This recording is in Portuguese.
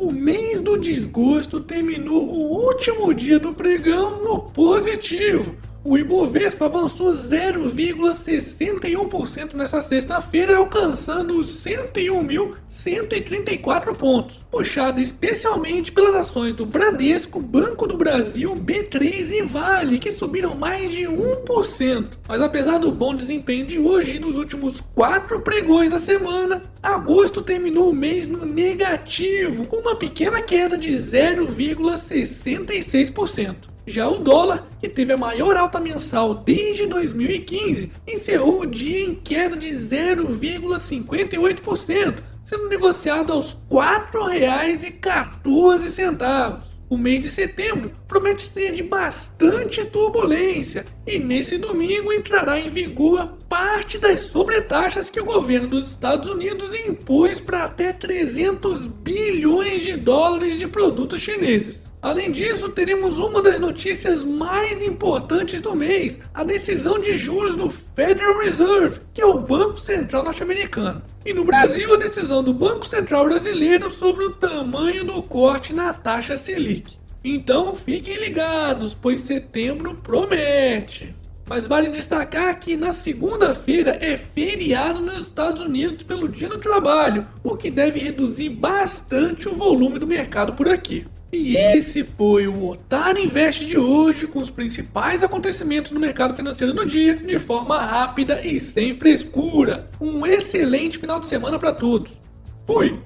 O mês do desgosto terminou o último dia do pregão no positivo. O Ibovespa avançou 0,61% nessa sexta-feira, alcançando os 101.134 pontos, puxado especialmente pelas ações do Bradesco, Banco do Brasil, B3 e Vale, que subiram mais de 1%. Mas apesar do bom desempenho de hoje e dos últimos quatro pregões da semana, agosto terminou o mês no negativo, com uma pequena queda de 0,66%. Já o dólar, que teve a maior alta mensal desde 2015, encerrou o dia em queda de 0,58%, sendo negociado aos R$ 4,14. O mês de setembro promete ser de bastante turbulência e nesse domingo entrará em vigor parte das sobretaxas que o governo dos Estados Unidos impôs para até 300 bilhões de dólares de produtos chineses. Além disso, teremos uma das notícias mais importantes do mês, a decisão de juros do Federal Reserve, que é o Banco Central norte-americano. E no Brasil, a decisão do Banco Central brasileiro sobre o tamanho do corte na taxa Selic. Então fiquem ligados, pois setembro promete. Mas vale destacar que na segunda-feira é feriado nos Estados Unidos pelo Dia do Trabalho, o que deve reduzir bastante o volume do mercado por aqui. E esse foi o Otário Invest de hoje, com os principais acontecimentos no mercado financeiro do dia, de forma rápida e sem frescura. Um excelente final de semana para todos. Fui!